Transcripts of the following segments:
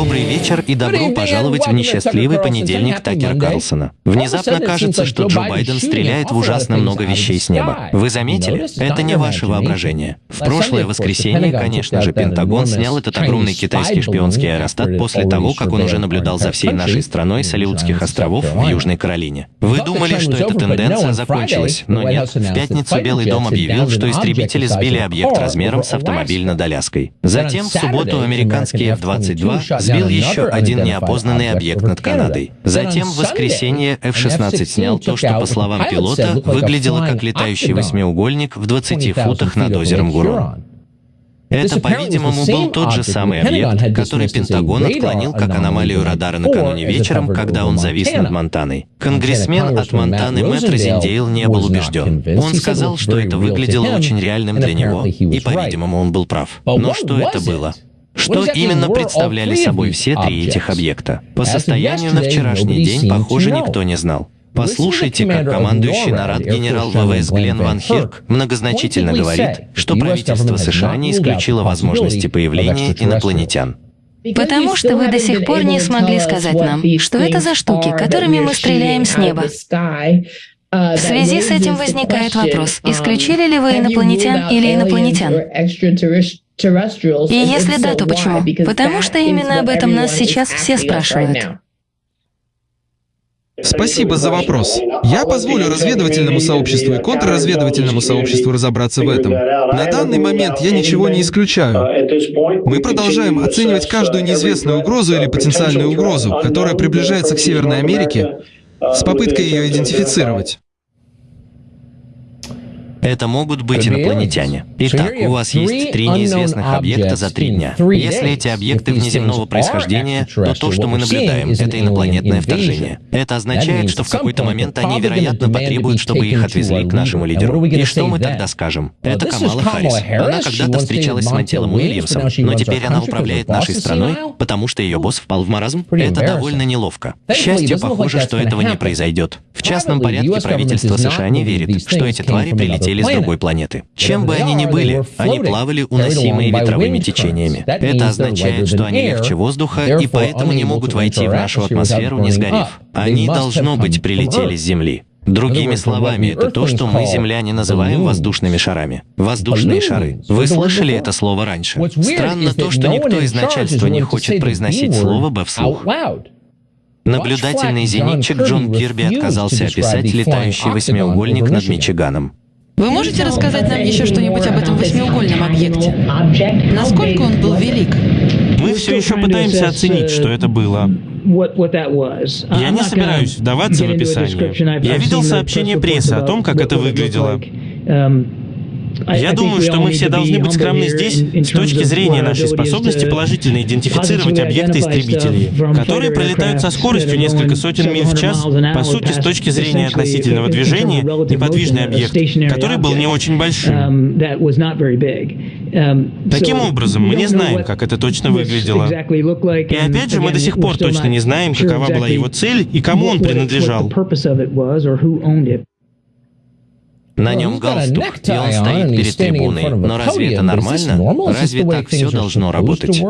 Добрый вечер и добро пожаловать в несчастливый понедельник Такера Карлсона. Внезапно кажется, что Джо Байден стреляет в ужасно много вещей с неба. Вы заметили? Это не ваше воображение. В прошлое воскресенье, конечно же, Пентагон снял этот огромный китайский шпионский аэростат после того, как он уже наблюдал за всей нашей страной с Алиутских островов в Южной Каролине. Вы думали, что эта тенденция закончилась, но нет. В пятницу Белый дом объявил, что истребители сбили объект размером с автомобиль над Аляской. Затем в субботу американский F-22 сбил еще один неопознанный объект над Канадой. Затем в воскресенье F-16 снял то, что, по словам пилота, выглядело как летающий восьмиугольник в 20 футах над озером Гурон. Это, по-видимому, был тот же самый объект, который Пентагон отклонил как аномалию радара накануне вечером, когда он завис над Монтаной. Конгрессмен от Монтаны Мэтт Розендейл не был убежден. Он сказал, что это выглядело очень реальным для него, и, по-видимому, он был прав. Но что это было? Что именно представляли собой все три этих объекта? По состоянию на вчерашний день, похоже, никто не знал. Послушайте, как командующий нарад генерал ВВС Глен Ван Хирк многозначительно говорит, что правительство США не исключило возможности появления инопланетян. Потому что вы до сих пор не смогли сказать нам, что это за штуки, которыми мы стреляем с неба. В связи с этим возникает вопрос, исключили ли вы инопланетян или инопланетян? И если да, то почему? Потому что именно об этом нас сейчас все спрашивают. Спасибо за вопрос. Я позволю разведывательному сообществу и контрразведывательному сообществу разобраться в этом. На данный момент я ничего не исключаю. Мы продолжаем оценивать каждую неизвестную угрозу или потенциальную угрозу, которая приближается к Северной Америке, с попыткой ее идентифицировать. Это могут быть инопланетяне. Итак, у вас есть три неизвестных объекта за три дня. Если эти объекты внеземного происхождения, то то, что мы наблюдаем, это инопланетное вторжение. Это означает, что в какой-то момент они, вероятно, потребуют, чтобы их отвезли к нашему лидеру. И что мы тогда скажем? Это Камала Харрис. Она когда-то встречалась с Мантелом Уильямсом, но теперь она управляет нашей страной, потому что ее босс впал в маразм. Это довольно неловко. К счастью, похоже, что этого не произойдет. В частном порядке правительство США не верит, что эти твари прилетели прилетели с другой планеты. Чем бы они ни были, они плавали уносимые ветровыми течениями. Это означает, что они легче воздуха и поэтому не могут войти в нашу атмосферу, не сгорев. Они, должно быть, прилетели с Земли. Другими словами, это то, что мы, земляне, называем воздушными шарами. Воздушные шары. Вы слышали это слово раньше? Странно то, что никто из начальства не хочет произносить слово «б» вслух. Наблюдательный зенитчик Джон Кирби отказался описать летающий восьмиугольник над Мичиганом. Вы можете рассказать нам еще что-нибудь об этом восьмиугольном объекте? Насколько он был велик? Мы все еще пытаемся оценить, что это было. Я не собираюсь вдаваться в описание. Я видел сообщение прессы о том, как это выглядело. Я думаю, что мы все должны быть скромны здесь с точки зрения нашей способности положительно идентифицировать объекты истребителей, которые пролетают со скоростью несколько сотен миль в час, по сути, с точки зрения относительного движения, неподвижный объект, который был не очень большим. Таким образом, мы не знаем, как это точно выглядело. И опять же, мы до сих пор точно не знаем, какова была его цель и кому он принадлежал. На нем галстук, и он стоит перед трибуной. Но разве это нормально? Разве так все должно работать?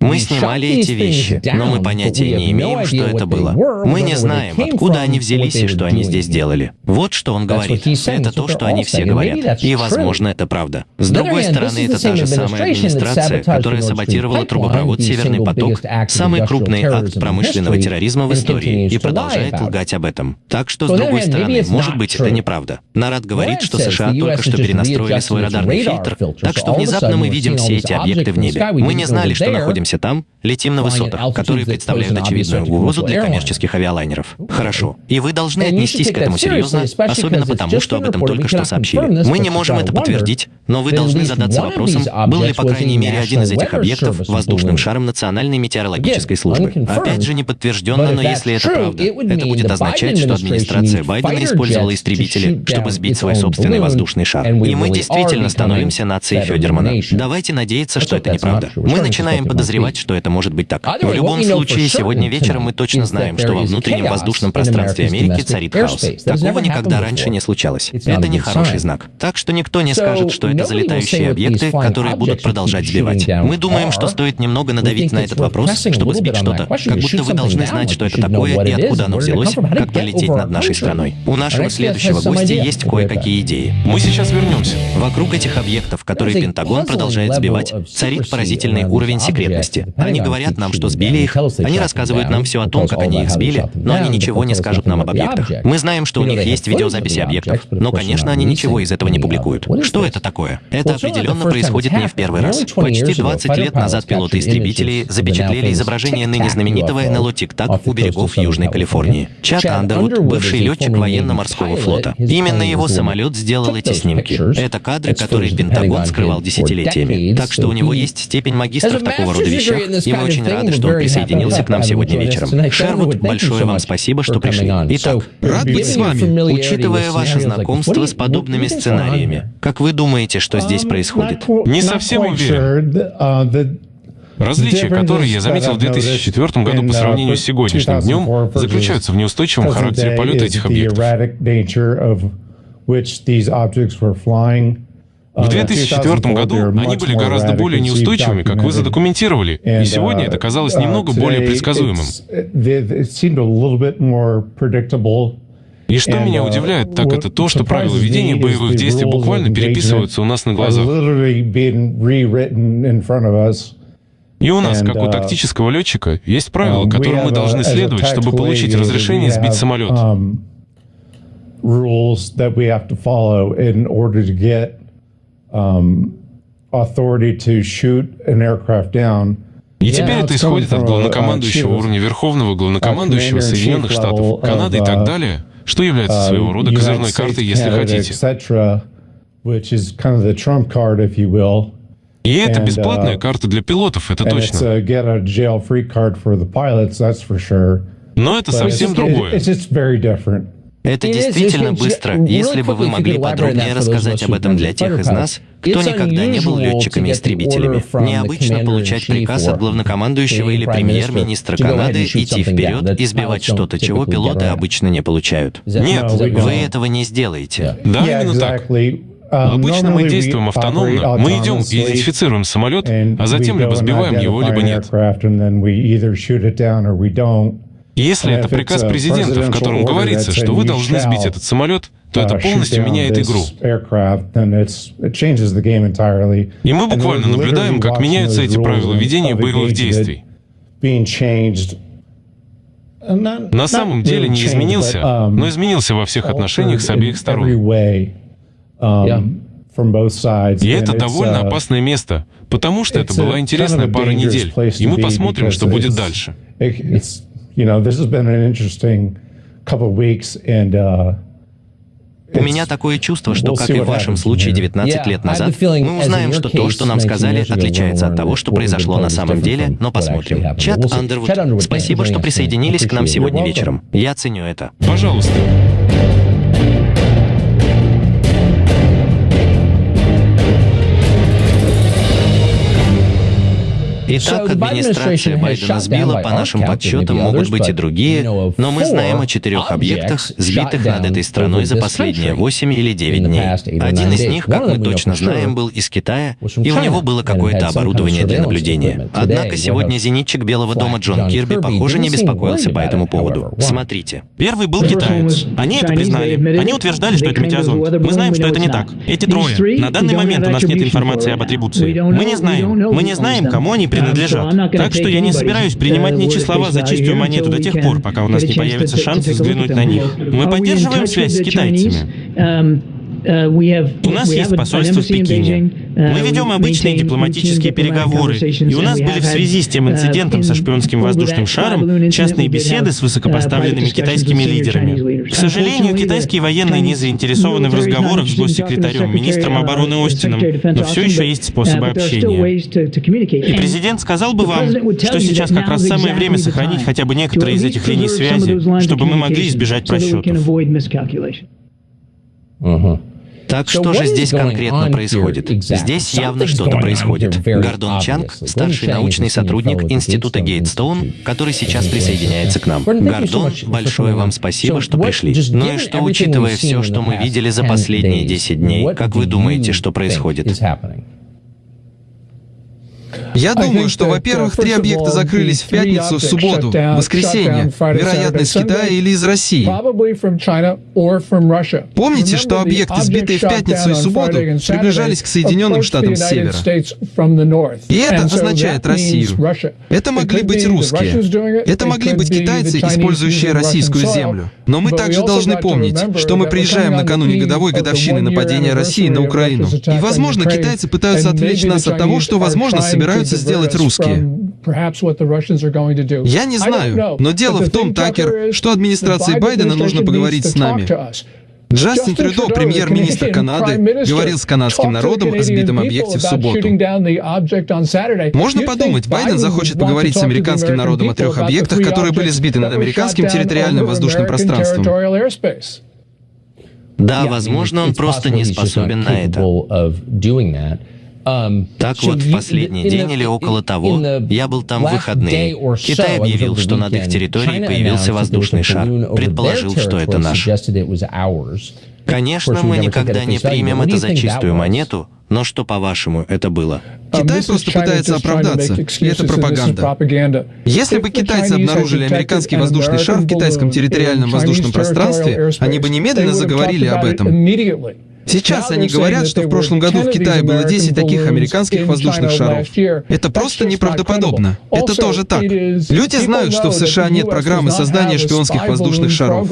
Мы снимали эти вещи, но мы понятия не имеем, что это было. Мы не знаем, откуда они взялись и что они здесь делали. Вот что он говорит. Это то, что они все говорят. И, возможно, это правда. С другой стороны, это та же самая администрация, которая саботировала трубопровод «Северный поток», самый крупный акт промышленного терроризма в истории, и продолжает лгать об этом. Так что, с другой стороны, может быть, это неправда. Нарад говорит, что США только что перенастроили свой радарный фильтр, так что внезапно мы видим все эти объекты в небе. Мы не знали, что находимся находимся там, летим на высотах, которые представляют очевидную угрозу для коммерческих авиалайнеров. Хорошо. И вы должны отнестись к этому серьезно, особенно потому, что об этом только что сообщили. Мы не можем это подтвердить, но вы должны задаться вопросом, был ли, по крайней мере, один из этих объектов воздушным шаром Национальной метеорологической службы. Опять же, не подтвержденно, но если это правда, это будет означать, что администрация Байдена использовала истребители, чтобы сбить свой собственный воздушный шар. И мы действительно становимся нацией Федермана. Давайте надеяться, что это неправда. Мы начинаем подозревать подозревать, что это может быть так. В любом случае, сегодня вечером мы точно знаем, что во внутреннем воздушном пространстве Америки царит хаос. Такого никогда раньше не случалось. Это не хороший знак. Так что никто не скажет, что это залетающие объекты, которые будут продолжать сбивать. Мы думаем, что стоит немного надавить на этот вопрос, чтобы сбить что-то, как будто вы должны знать, что это такое и откуда оно взялось, как пролететь над нашей страной. У нашего следующего гостя есть кое-какие идеи. Мы сейчас вернемся. Вокруг этих объектов, которые Пентагон продолжает сбивать, царит поразительный уровень секретности. Они говорят нам, что сбили их, они рассказывают нам все о том, как они их сбили, но они ничего не скажут нам об объектах. Мы знаем, что у них есть видеозаписи объектов, но, конечно, они ничего из этого не публикуют. Что это такое? Это определенно происходит не в первый раз. Почти 20 лет назад пилоты истребителей запечатлели изображение ныне знаменитого НЛО «Тик-Так» у берегов Южной Калифорнии. Чат Андервуд, бывший летчик военно-морского флота. Именно его самолет сделал эти снимки. Это кадры, которые Пентагон скрывал десятилетиями. Так что у него есть степень магистра в такого рода вещах, и мы очень рады, что он присоединился к нам сегодня вечером. Шервуд, большое вам спасибо, что пришли. Итак, рад быть с вами. Учитывая ваше знакомство с подобными сценариями, как вы думаете, что здесь происходит? Не совсем уверен. Различия, которые я заметил в 2004 году по сравнению с сегодняшним днем, заключаются в неустойчивом характере полета этих объектов. В 2004 году они были гораздо более неустойчивыми, как вы задокументировали, и сегодня это казалось немного более предсказуемым. И что меня удивляет, так это то, что правила ведения боевых действий буквально переписываются у нас на глазах. И у нас, как у uh, тактического летчика, есть правила, um, которым мы должны следовать, чтобы получить разрешение сбить самолет. Um, um, и теперь это исходит от главнокомандующего уровня Верховного главнокомандующего Соединенных Штатов, Канады и так далее, что является uh, своего рода козырной картой, если хотите. И это бесплатная uh, карта для пилотов, это точно. Но это совсем другое. Это действительно быстро. Если бы вы могли подробнее рассказать об этом для тех из нас, кто никогда не был летчиками-истребителями. Необычно получать приказ от главнокомандующего или премьер-министра Канады идти вперед и сбивать что-то, чего пилоты обычно не получают. Нет, вы этого не сделаете. Да, именно так. Uh, Обычно мы действуем автономно. Мы идем и идентифицируем самолет, а затем либо сбиваем его, либо нет. Если это приказ президента, в котором говорится, что вы должны сбить этот самолет, то это uh, полностью меняет игру. И мы буквально наблюдаем, как меняются эти правила ведения боевых действий. На самом деле не изменился, um, но изменился во всех отношениях с обеих сторон. Um, и это довольно uh, опасное место, потому что это была интересная пара недель, и мы посмотрим, что будет дальше. У меня такое чувство, что, как и в вашем случае 19 лет назад, мы узнаем, что то, что нам сказали, отличается от того, что произошло на самом деле, но посмотрим. Чат Андервуд, спасибо, что присоединились к нам сегодня вечером. Я ценю это. Пожалуйста. Итак, администрация Байдена сбила, по нашим подсчетам, могут быть и другие, но мы знаем о четырех объектах, сбитых над этой страной за последние 8 или 9 дней. Один из них, как мы точно знаем, был из Китая, и у него было какое-то оборудование для наблюдения. Однако сегодня зенитчик Белого дома Джон Кирби, похоже, не беспокоился по этому поводу. Смотрите. Первый был китаец. Они это признали. Они утверждали, что это метеозонд. Мы знаем, что это не так. Эти трое. На данный момент у нас нет информации об атрибуции. Мы не знаем. Мы не знаем, кому они принадлежат. Так что я не собираюсь принимать ничьи слова за чистую монету до тех пор, пока у нас не появится шанс взглянуть на них. Мы поддерживаем связь с китайцами. Uh, у нас есть посольство в Пекине. Uh, Мы ведем обычные дипломатические переговоры, и у нас были в связи с тем uh, инцидентом со шпионским воздушным шаром частные беседы с высокопоставленными китайскими лидерами. К сожалению, китайские военные не заинтересованы в разговорах с госсекретарем, министром обороны Остином, но все еще есть способы общения. И президент сказал бы вам, что сейчас как раз самое время сохранить хотя бы некоторые из этих линий связи, чтобы мы могли избежать просчетов. Uh-huh. Так что же здесь конкретно происходит? Здесь явно что-то происходит. Гордон Чанг, старший научный сотрудник Института Гейтстоун, который сейчас присоединяется к нам. Гордон, большое вам спасибо, что пришли. Ну и что, учитывая все, что мы видели за последние 10 дней, как вы думаете, что происходит? Я думаю, что, во-первых, три объекта закрылись в пятницу, в субботу, в воскресенье, вероятно, из Китая или из России. Помните, что объекты, сбитые в пятницу и субботу, приближались к Соединенным Штатам с севера? И это означает Россию. Это могли быть русские. Это могли быть китайцы, использующие российскую землю. Но мы также должны помнить, что мы приезжаем накануне годовой годовщины нападения России на Украину. И, возможно, китайцы пытаются отвлечь нас от того, что, возможно, собираются сделать русские. Я не знаю, но дело в том, Такер, что администрации Байдена нужно поговорить с нами. Джастин Трюдо, премьер-министр Канады, говорил с канадским народом о сбитом объекте в субботу. Можно подумать, Байден захочет поговорить с американским народом о трех объектах, которые были сбиты над американским территориальным воздушным пространством. Да, возможно, он просто не способен на это. Так вот, в последний день или около того, я был там в выходные. Китай объявил, что над их территорией появился воздушный шар. Предположил, что это наш. Конечно, мы никогда не примем это за чистую монету, но что, по-вашему, это было? Um, Китай просто пытается оправдаться, и это пропаганда. Если бы китайцы обнаружили американский воздушный шар в китайском территориальном воздушном пространстве, они бы немедленно заговорили об этом. Сейчас они говорят, что в прошлом году в Китае было 10 таких американских воздушных шаров. Это просто неправдоподобно. Это тоже так. Люди знают, что в США нет программы создания шпионских воздушных шаров.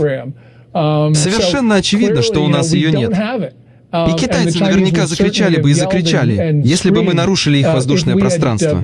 Um, Совершенно очевидно, что у нас ее нет. Um, и китайцы наверняка закричали бы и закричали, если бы мы нарушили их uh, воздушное пространство.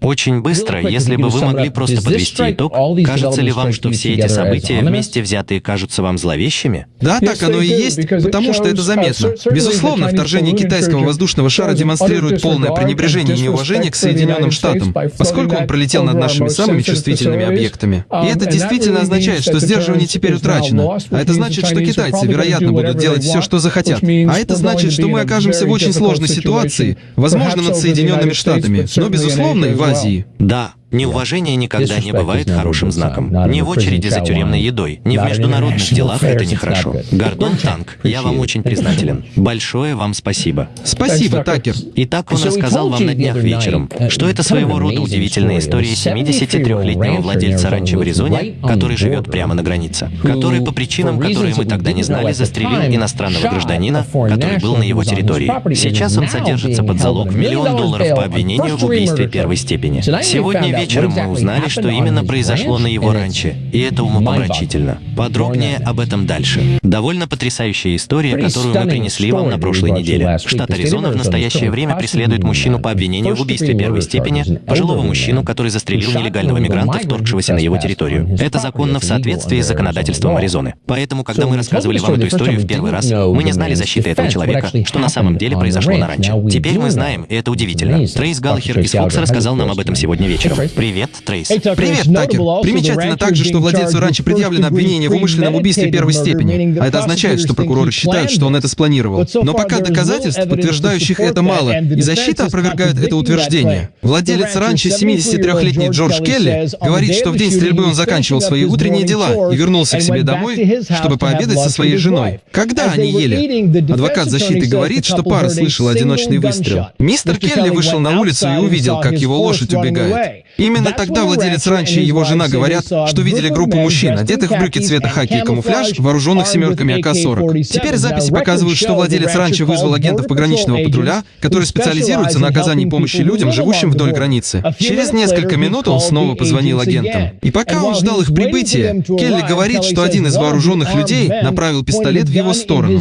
Очень быстро, если бы вы могли просто подвести итог, кажется ли вам, что все эти события вместе взятые кажутся вам зловещими? Да, так оно и есть, потому что это заметно. Безусловно, вторжение китайского воздушного шара демонстрирует полное пренебрежение и неуважение к Соединенным Штатам, поскольку он пролетел над нашими самыми чувствительными объектами. И это действительно означает, что сдерживание теперь утрачено. А это значит, что китайцы, вероятно, будут делать все, что захотят. А это значит, что мы окажемся в очень сложной ситуации, возможно, над Соединенными Штатами, но, безусловно, и в Азии. Да, Неуважение никогда не бывает хорошим знаком. Ни в очереди за тюремной едой, ни в международных делах это нехорошо. Гордон Танк, я вам очень признателен. Большое вам спасибо. Спасибо, Такер. Итак, он рассказал вам на днях вечером, что это своего рода удивительная история 73-летнего владельца ранчо в Аризоне, который живет прямо на границе, который по причинам, которые мы тогда не знали, застрелил иностранного гражданина, который был на его территории. Сейчас он содержится под залог в миллион долларов по обвинению в убийстве первой степени. Сегодня вечером мы узнали, что именно произошло на его ранче, и это умопомрачительно. Подробнее об этом дальше. Довольно потрясающая история, которую мы принесли вам на прошлой неделе. Штат Аризона в настоящее время преследует мужчину по обвинению в убийстве первой степени, пожилого мужчину, который застрелил нелегального мигранта, вторгшегося на его территорию. Это законно в соответствии с законодательством Аризоны. Поэтому, когда мы рассказывали вам эту историю в первый раз, мы не знали защиты этого человека, что на самом деле произошло на ранчо. Теперь мы знаем, и это удивительно. Трейс Галлахер из Фокса рассказал нам об этом сегодня вечером. Привет, Трейс. Привет, Такер. Примечательно также, что владельцу раньше предъявлено обвинение в умышленном убийстве первой степени. А это означает, что прокуроры считают, что он это спланировал. Но пока доказательств, подтверждающих это, мало, и защита опровергает это утверждение. Владелец ранчо, 73-летний Джордж Келли, говорит, что в день стрельбы он заканчивал свои утренние дела и вернулся к себе домой, чтобы пообедать со своей женой. Когда они ели? Адвокат защиты говорит, что пара слышала одиночный выстрел. Мистер Келли вышел на улицу и увидел, как его лошадь убегает. Именно тогда владелец ранчо и его жена говорят, что видели группу мужчин, одетых в брюки цвета хаки и камуфляж, вооруженных семерками АК-40. Теперь записи показывают, что владелец ранчо вызвал агентов пограничного патруля, которые специализируются на оказании помощи людям, живущим вдоль границы. Через несколько минут он снова позвонил агентам. И пока он ждал их прибытия, Келли говорит, что один из вооруженных людей направил пистолет в его сторону.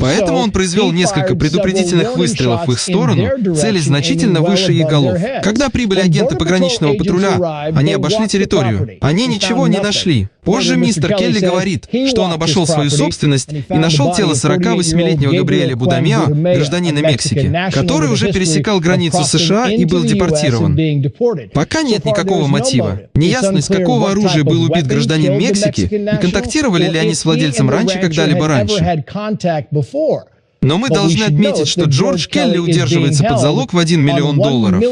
Поэтому он произвел несколько предупредительных выстрелов в их сторону, цели значительно выше их голов. Когда прибыли агенты пограничного пограничного патруля. Они обошли территорию. Они ничего не нашли. Позже мистер Келли говорит, что он обошел свою собственность и нашел тело 48-летнего Габриэля Будамео, гражданина Мексики, который уже пересекал границу США и был депортирован. Пока нет никакого мотива. Неясно, из какого оружия был убит гражданин Мексики и контактировали ли они с владельцем ранчо когда-либо раньше. Но мы должны отметить, что Джордж Келли удерживается под залог в 1 миллион долларов.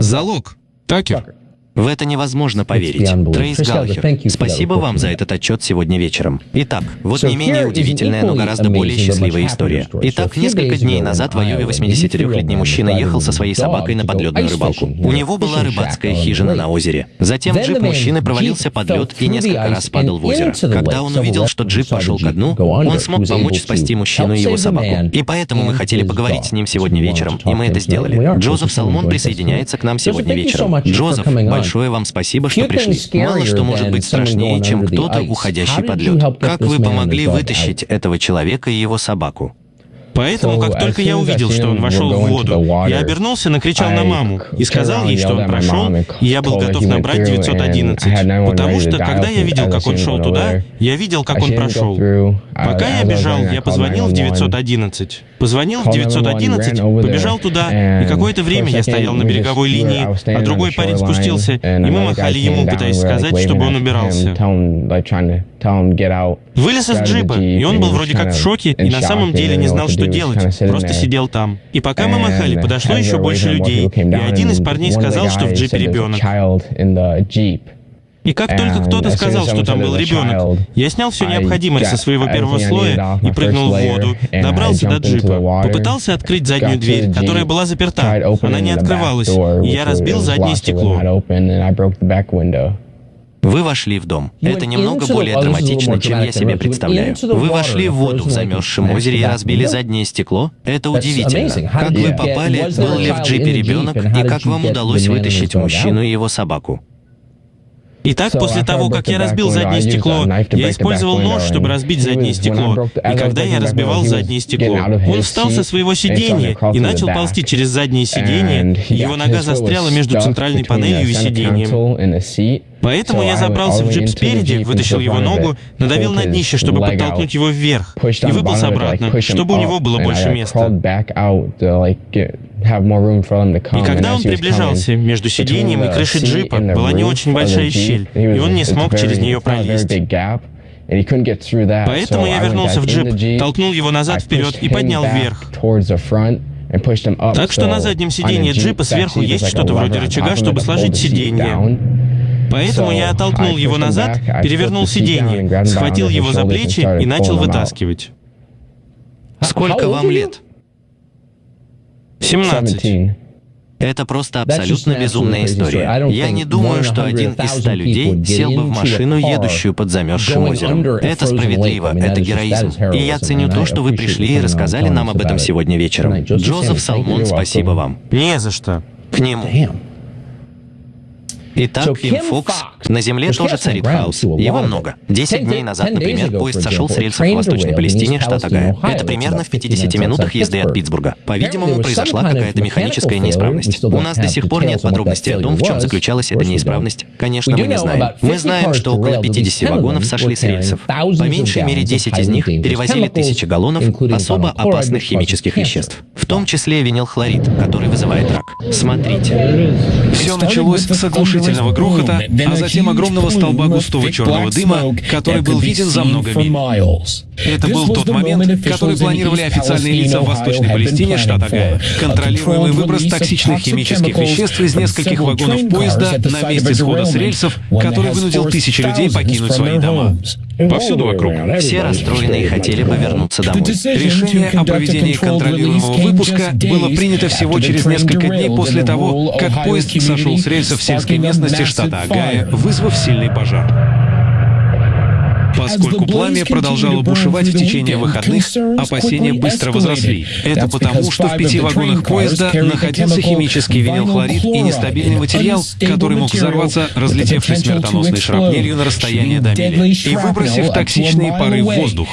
Залог. Такер. В это невозможно поверить. Трейс Галлахер, спасибо вам за этот отчет сегодня вечером. Итак, вот не менее удивительная, но гораздо более счастливая история. Итак, несколько дней назад в Айове 83-летний мужчина ехал со своей собакой на подледную рыбалку. У него была рыбацкая хижина на озере. Затем джип мужчины провалился под лед и несколько раз падал в озеро. Когда он увидел, что джип пошел ко дну, он смог помочь спасти мужчину и его собаку. И поэтому мы хотели поговорить с ним сегодня вечером, и мы это сделали. Джозеф Салмон присоединяется к нам сегодня вечером. Джозеф, большое вам спасибо, что пришли. Мало что может быть страшнее, чем кто-то, уходящий под лед. Как вы помогли вытащить этого человека и его собаку? Поэтому, как только я увидел, что он вошел в воду, я обернулся, накричал на маму и сказал ей, что он прошел, и я был готов набрать 911. Потому что, когда я видел, как он шел туда, я видел, как он прошел. Пока я бежал, я позвонил в 911. Позвонил в 911, побежал туда, и какое-то время я стоял на береговой линии, а другой парень спустился, и мы махали ему, пытаясь сказать, чтобы он убирался. Вылез из джипа, и он был вроде как в шоке, и на самом деле не знал, что делать, просто сидел там. И пока мы махали, подошло еще больше людей, и один из парней сказал, что в джипе ребенок. И как только кто-то сказал, что там был ребенок, я снял все необходимое со своего первого слоя и прыгнул в воду, добрался до джипа, попытался открыть заднюю дверь, которая была заперта. Она не открывалась, и я разбил заднее стекло. Вы вошли в дом. Это немного более драматично, чем я себе представляю. Вы вошли в воду в замерзшем озере и разбили заднее стекло? Это удивительно. Как вы попали, был ли в джипе ребенок, и как вам удалось вытащить мужчину и его собаку? Итак, после того, как я разбил заднее стекло, я использовал нож, чтобы разбить заднее стекло. И когда я разбивал заднее стекло, он встал со своего сиденья и начал ползти через заднее сиденье. Его нога застряла между центральной панелью и сиденьем. Поэтому я забрался в джип спереди, вытащил его ногу, надавил на днище, чтобы подтолкнуть его вверх, и выбрался обратно, чтобы у него было больше места. И когда он приближался, между сиденьем и крышей джипа была не очень большая щель, и он не смог через нее пролезть. Поэтому я вернулся в джип, толкнул его назад вперед и поднял вверх. Так что на заднем сиденье джипа сверху есть что-то вроде рычага, чтобы сложить сиденье. Поэтому я оттолкнул его назад, перевернул сиденье, схватил его за плечи и начал вытаскивать. Сколько вам лет? 17. Это просто абсолютно безумная история. Я не думаю, что один из ста людей сел бы в машину, едущую под замерзшим озером. Это справедливо, это героизм. И я ценю то, что вы пришли и рассказали нам об этом сегодня вечером. Джозеф Салмон, спасибо вам. Не за что. К нему. Итак, Ким Фокс. На Земле тоже царит хаос. Его много. Десять дней назад, например, поезд сошел с рельсов в Восточной Палестине, штат Огайо. Это примерно в 50 минутах езды от Питтсбурга. По-видимому, произошла какая-то механическая неисправность. У нас до сих пор нет подробностей о том, в чем заключалась эта неисправность. Конечно, мы не знаем. Мы знаем, что около 50 вагонов сошли с рельсов. По меньшей мере 10 из них перевозили тысячи галлонов особо опасных химических веществ, в том числе винилхлорид, который вызывает рак. Смотрите. Все началось с оглушительного грохота, а затем огромного столба густого черного дыма, который был виден за много миль. Это был тот момент, который планировали официальные лица в Восточной Палестине, штат Огайо. Контролируемый выброс токсичных химических веществ из нескольких вагонов поезда на месте схода с рельсов, который вынудил тысячи людей покинуть свои дома. Повсюду вокруг. Все расстроенные хотели бы вернуться домой. Решение о проведении контролируемого выпуска было принято всего через несколько дней после того, как поезд сошел с рельсов в сельской местности штата Огайо, вызвав сильный пожар. Поскольку пламя продолжало бушевать в течение выходных, опасения быстро возросли. Это потому, что в пяти вагонах поезда находился химический винилхлорид и нестабильный материал, который мог взорваться, разлетевшись смертоносной шрапнелью на расстояние до мили. и выбросив токсичные пары в воздух.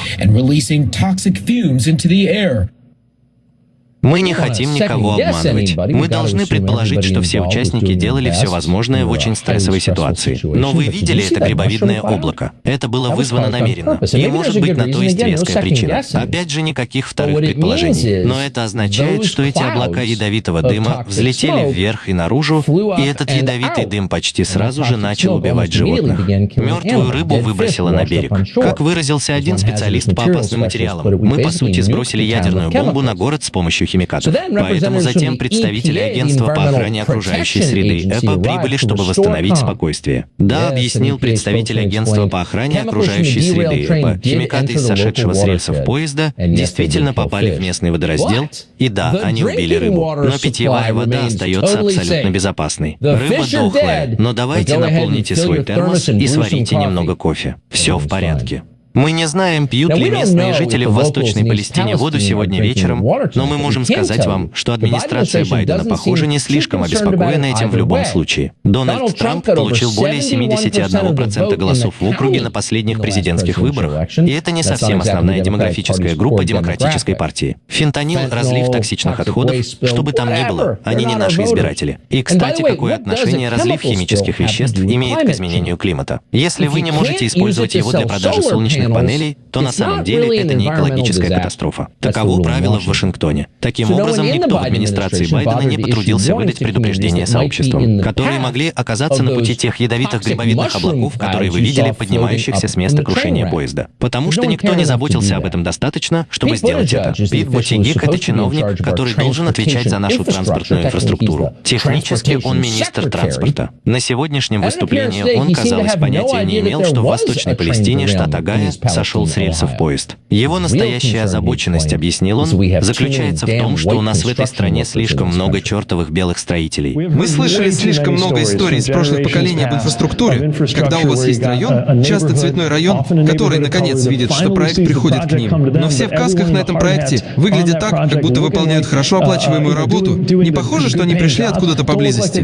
Мы не хотим никого обманывать. Мы должны предположить, что все участники делали все возможное в очень стрессовой ситуации. Но вы видели это грибовидное облако? Это было вызвано намеренно. И может быть на то есть веская причина. Опять же, никаких вторых предположений. Но это означает, что эти облака ядовитого дыма взлетели вверх и наружу, и этот ядовитый дым почти сразу же начал убивать животных. Мертвую рыбу выбросило на берег. Как выразился один специалист по опасным материалам, мы, по сути, сбросили ядерную бомбу на город с помощью химикатов. Поэтому затем представители агентства по охране окружающей среды ЭПА прибыли, чтобы восстановить спокойствие. Да, объяснил представитель агентства по охране окружающей среды ЭПА, химикаты из сошедшего с рельсов поезда действительно попали в местный водораздел, и да, они убили рыбу. Но питьевая вода остается абсолютно безопасной. Рыба дохлая, но давайте наполните свой термос и сварите немного кофе. Все в порядке. Мы не знаем, пьют ли местные жители в Восточной Палестине воду сегодня вечером, но мы можем сказать вам, что администрация Байдена, похоже, не слишком обеспокоена этим в любом случае. Дональд Трамп получил более 71% голосов в округе на последних президентских выборах, и это не совсем основная демографическая группа Демократической партии. Фентанил — разлив токсичных отходов, что бы там ни было, они не наши избиратели. И, кстати, какое отношение разлив химических веществ имеет к изменению климата? Если вы не можете использовать его для продажи солнечных солнечных панелей, то на самом деле это не экологическая катастрофа. Таково правило в Вашингтоне. Таким образом, никто в администрации Байдена не потрудился выдать предупреждение сообществам, которые могли оказаться на пути тех ядовитых грибовидных облаков, которые вы видели, поднимающихся с места крушения поезда. Потому что никто не заботился об этом достаточно, чтобы сделать это. Пит Бутигик — это чиновник, который должен отвечать за нашу транспортную инфраструктуру. Технически он министр транспорта. На сегодняшнем выступлении он, казалось, понятия не имел, что в Восточной Палестине, штат Огайо, сошел с рельсов поезд. Его настоящая озабоченность, объяснил он, заключается в том, что у нас в этой стране слишком много чертовых белых строителей. Мы слышали слишком много историй из прошлых поколений об инфраструктуре, когда у вас есть район, часто цветной район, который наконец видит, что проект приходит к ним. Но все в касках на этом проекте выглядят так, как будто выполняют хорошо оплачиваемую работу. Не похоже, что они пришли откуда-то поблизости.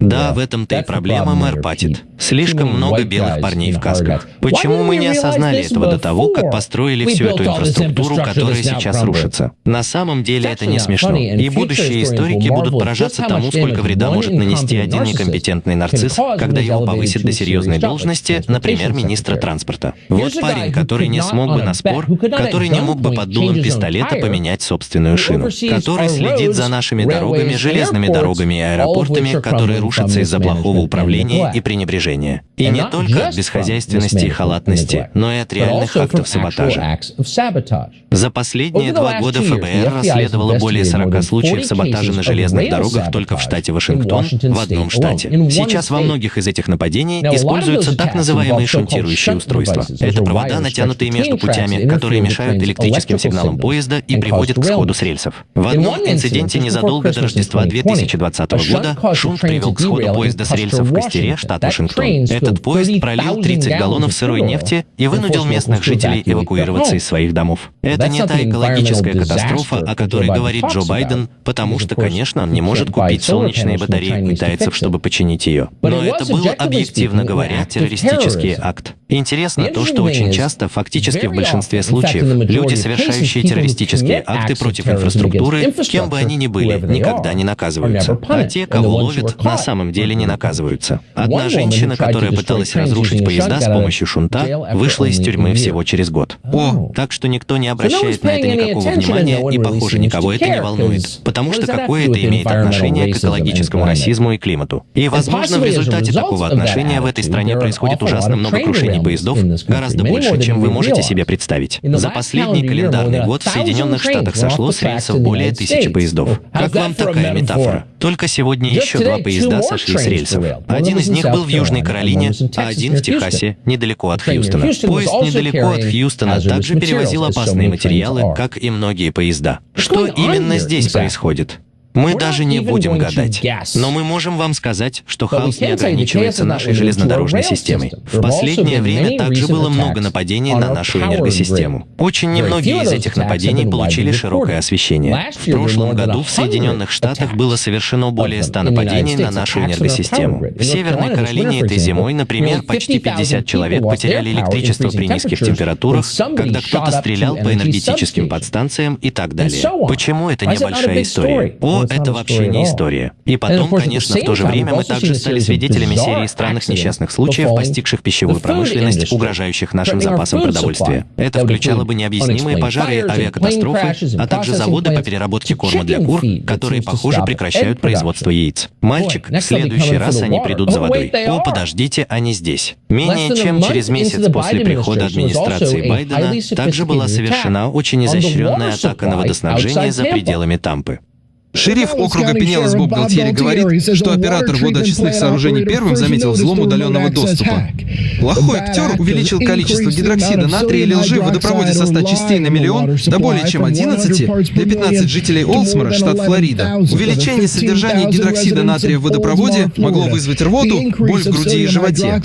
Да, в этом-то и проблема, мэр Патит. Слишком много белых парней в касках. Почему мы не осознали этого до того, как построили всю эту инфраструктуру, которая сейчас рушится? На самом деле это не смешно. И будущие историки будут поражаться тому, сколько вреда может нанести один некомпетентный нарцисс, когда его повысят до серьезной должности, например, министра транспорта. Вот парень, который не смог бы на спор, который не мог бы под дулом пистолета поменять собственную шину, который следит за нашими дорогами, железными дорогами и аэропортами, которые рушится из-за плохого управления и пренебрежения. И не только от бесхозяйственности и халатности, но и от реальных актов саботажа. За последние два года ФБР расследовало более 40 случаев саботажа на железных дорогах только в штате Вашингтон, в одном штате. Сейчас во многих из этих нападений используются так называемые шунтирующие устройства. Это провода, натянутые между путями, которые мешают электрическим сигналам поезда и приводят к сходу с рельсов. В одном инциденте незадолго до Рождества 2020 года шунт привел к сходу поезда с рельсов в Костере, штат Вашингтон. Этот поезд пролил 30 галлонов сырой нефти и вынудил местных жителей эвакуироваться из своих домов. Это не та экологическая катастрофа, о которой говорит Джо Байден, потому что, конечно, он не может купить солнечные батареи у китайцев, чтобы починить ее. Но это был, объективно говоря, террористический акт. Интересно то, что очень часто, фактически в большинстве случаев, люди, совершающие террористические акты против инфраструктуры, кем бы они ни были, никогда не наказываются. А те, кого ловят, на самом деле не наказываются. Одна женщина, которая пыталась разрушить поезда с помощью шунта, вышла из тюрьмы всего через год. О, так что никто не обращает на это никакого внимания, и, похоже, никого это не волнует, потому что какое это имеет отношение к экологическому расизму и климату. И, возможно, в результате такого отношения в этой стране происходит ужасно много крушений поездов, гораздо больше, чем вы можете себе представить. За последний календарный год в Соединенных Штатах сошло с рейсов более тысячи поездов. Как вам такая метафора? Только сегодня еще два поезда сошли с рельсов. Один из них был в Южной Каролине, а один в Техасе, недалеко от Хьюстона. Поезд недалеко от Хьюстона также перевозил опасные материалы, как и многие поезда. Что именно здесь происходит? Мы даже не будем гадать. Но мы можем вам сказать, что хаос не ограничивается нашей железнодорожной системой. В последнее время также было много нападений на нашу энергосистему. Очень немногие из этих нападений получили широкое освещение. В прошлом году в Соединенных Штатах было совершено более 100 нападений на нашу энергосистему. В Северной Каролине этой зимой, например, почти 50 человек потеряли электричество при низких температурах, когда кто-то стрелял по энергетическим подстанциям и так далее. Почему это небольшая история? О, это вообще не история. И потом, конечно, в то же время мы также стали свидетелями серии странных несчастных случаев, постигших пищевую промышленность, угрожающих нашим запасам продовольствия. Это включало бы необъяснимые пожары авиакатастрофы, а также заводы по переработке корма для кур, которые, похоже, прекращают производство яиц. Мальчик, в следующий раз они придут за водой. О, подождите, они здесь. Менее чем через месяц после прихода администрации Байдена также была совершена очень изощренная атака на водоснабжение за пределами Тампы. Шериф округа Пинелос Боб Галтьери говорит, что оператор водоочистных сооружений первым заметил взлом удаленного доступа. Плохой актер увеличил количество гидроксида натрия или лжи в водопроводе со 100 частей на миллион до более чем 11 для 15 жителей Олсмора, штат Флорида. Увеличение содержания гидроксида натрия в водопроводе могло вызвать рвоту, боль в груди и животе.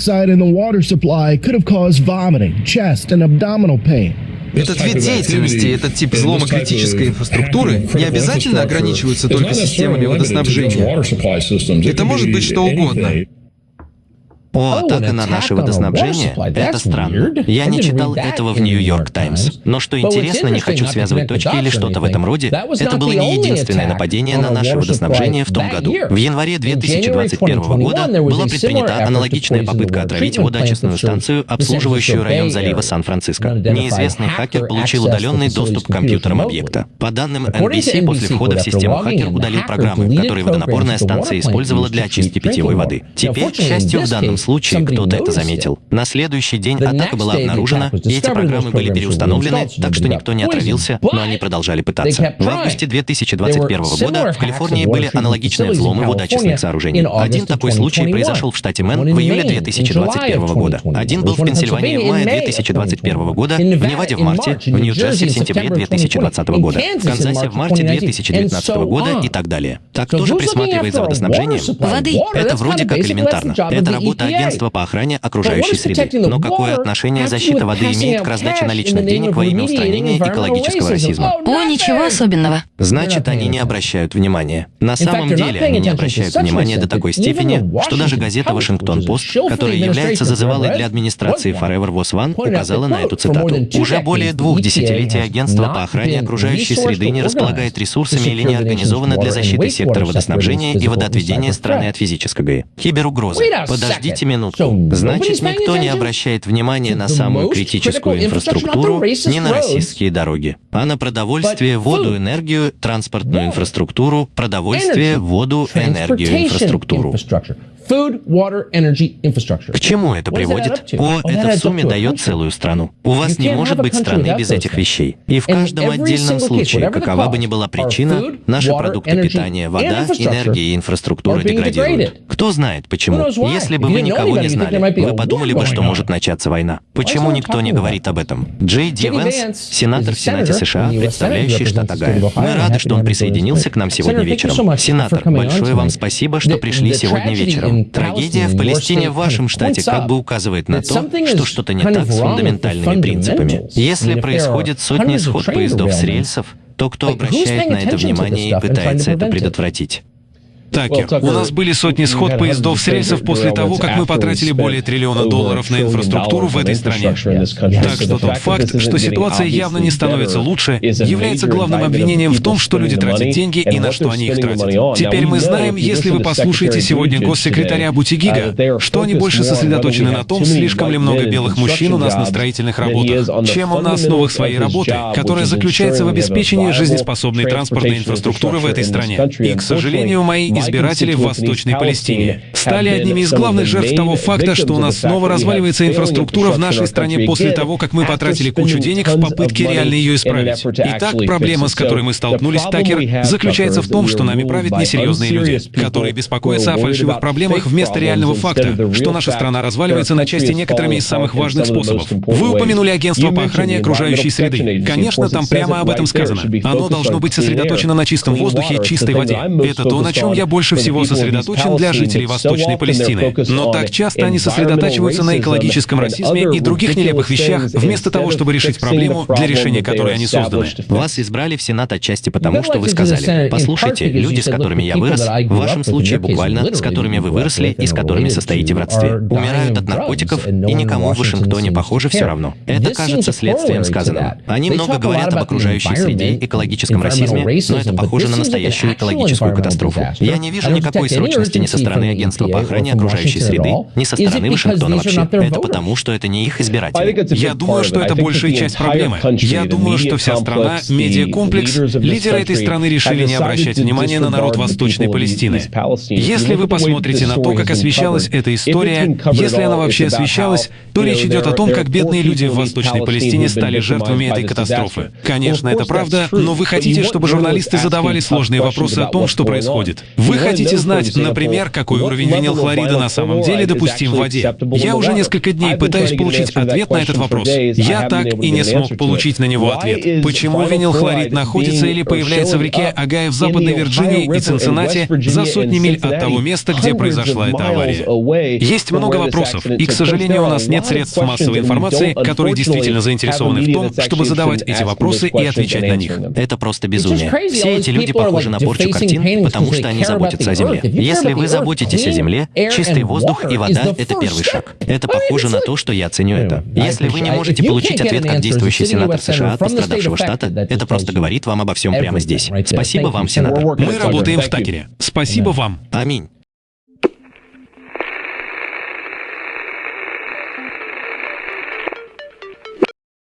Этот вид деятельности, этот тип взлома критической инфраструктуры не обязательно ограничиваются только системами водоснабжения. Это может быть что угодно. О, атака на наше водоснабжение? Это странно. Я не читал этого в Нью-Йорк Таймс. Но что интересно, не хочу связывать точки или что-то в этом роде, это было не единственное нападение на наше водоснабжение в том году. В январе 2021 года была предпринята аналогичная попытка отравить водоочистную станцию, обслуживающую район залива Сан-Франциско. Неизвестный хакер получил удаленный доступ к компьютерам объекта. По данным NBC, после входа в систему хакер удалил программы, которые водонапорная станция использовала для очистки питьевой воды. Теперь, к счастью, в данном случае кто-то это заметил. На следующий день атака была обнаружена, и эти программы были переустановлены, так что никто не отравился, но они продолжали пытаться. В августе 2021 года в Калифорнии были аналогичные взломы водоочистных сооружений. Один такой случай произошел в штате Мэн в июле 2021 года. Один был в Пенсильвании в мае 2021 года, в Неваде в марте, в Нью-Джерси в сентябре 2020 года, в Канзасе в марте 2019 года и так далее. Так кто же присматривает за водоснабжением? Воды. Это вроде как элементарно. Это работа агентства по охране окружающей среды. Но какое отношение защита воды имеет к раздаче наличных денег во имя устранения экологического расизма? О, ничего особенного. Значит, они не обращают внимания. На самом деле, они не обращают внимания до такой степени, что даже газета «Вашингтон-Пост», которая является зазывалой для администрации Forever Was One, указала на эту цитату. Уже более двух десятилетий агентство по охране окружающей среды не располагает ресурсами или не организовано для защиты сектора водоснабжения и водоотведения страны от физического. Киберугрозы. Подождите минутку. Значит, никто не обращает внимания на самую критическую инфраструктуру, не на российские дороги, а на продовольствие, воду, энергию, транспортную инфраструктуру, продовольствие, воду, энергию, инфраструктуру. К чему это приводит? О, это в сумме дает целую страну. У вас не может быть страны без этих вещей. И в каждом отдельном случае, какова бы ни была причина, наши продукты питания, вода, энергия и инфраструктура деградируют. Кто знает почему? Если бы вы никого не знали, вы подумали бы, что может начаться война. Почему никто не говорит об этом? Джей Ди Венс, сенатор в Сенате США, представляющий штат Огайо. Мы рады, что он присоединился к нам сегодня вечером. Сенатор, большое вам спасибо, что пришли сегодня вечером. Трагедия в Палестине в вашем штате как бы указывает на то, что что-то не так с фундаментальными принципами. Если происходит сотни сход поездов с рельсов, то кто обращает на это внимание и пытается это предотвратить? Такер, у нас были сотни сход поездов с рельсов после того, как мы потратили более триллиона долларов на инфраструктуру в этой стране. Так что тот факт, что ситуация явно не становится лучше, является главным обвинением в том, что люди тратят деньги и на что они их тратят. Теперь мы знаем, если вы послушаете сегодня госсекретаря Бутигига, что они больше сосредоточены на том, слишком ли много белых мужчин у нас на строительных работах, чем на основах своей работы, которая заключается в обеспечении жизнеспособной транспортной инфраструктуры в этой стране. И, к сожалению, мои избиратели в Восточной Палестине. стали одними из главных жертв того факта, что у нас снова разваливается инфраструктура в нашей стране после того, как мы потратили кучу денег в попытке реально ее исправить. Итак, проблема, с которой мы столкнулись, Такер, заключается в том, что нами правят несерьезные люди, которые беспокоятся о фальшивых проблемах вместо реального факта, что наша страна разваливается на части некоторыми из самых важных способов. Вы упомянули агентство по охране окружающей среды. Конечно, там прямо об этом сказано. Оно должно быть сосредоточено на чистом воздухе и чистой воде. Это то, на чем я больше всего сосредоточен для жителей Восточной Палестины. Но так часто они сосредотачиваются на экологическом расизме и других нелепых вещах, вместо того, чтобы решить проблему, для решения которой они созданы. Вас избрали в Сенат отчасти потому, что вы сказали, послушайте, люди, с которыми я вырос, в вашем случае буквально, с которыми вы выросли и с которыми состоите в родстве, умирают от наркотиков, и никому в Вашингтоне, похоже, все равно. Это кажется следствием сказанного. Они много говорят об окружающей среде, экологическом расизме, но это похоже на настоящую экологическую катастрофу. Я не вижу никакой срочности ни со стороны агентства по охране окружающей среды, ни со стороны Вашингтона вообще. Это потому, что это не их избиратели. Я думаю, что это большая часть проблемы. Я думаю, что вся страна, медиакомплекс, лидеры этой страны решили не обращать внимания на народ Восточной Палестины. Если вы посмотрите на то, как освещалась эта история, если она вообще освещалась, то речь идет о том, как бедные люди в Восточной Палестине стали жертвами этой катастрофы. Конечно, это правда, но вы хотите, чтобы журналисты задавали сложные вопросы о том, что происходит. Вы хотите знать, например, какой уровень винилхлорида на самом деле допустим в воде. Я уже несколько дней пытаюсь получить ответ на этот вопрос. Я так и не смог получить на него ответ. Почему винилхлорид находится или появляется в реке Агая в Западной Вирджинии и Цинциннати за сотни миль от того места, где произошла эта авария? Есть много вопросов, и, к сожалению, у нас нет средств массовой информации, которые действительно заинтересованы в том, чтобы задавать эти вопросы и отвечать на них. Это просто безумие. Все эти люди похожи на порчу картин, потому что они заботятся о Земле. Если вы заботитесь о Земле, чистый воздух и вода — это первый шаг. Это похоже на то, что я ценю это. Если вы не можете получить ответ как действующий сенатор США от пострадавшего штата, это просто говорит вам обо всем прямо здесь. Спасибо вам, сенатор. Мы работаем в Такере. Спасибо вам. Аминь.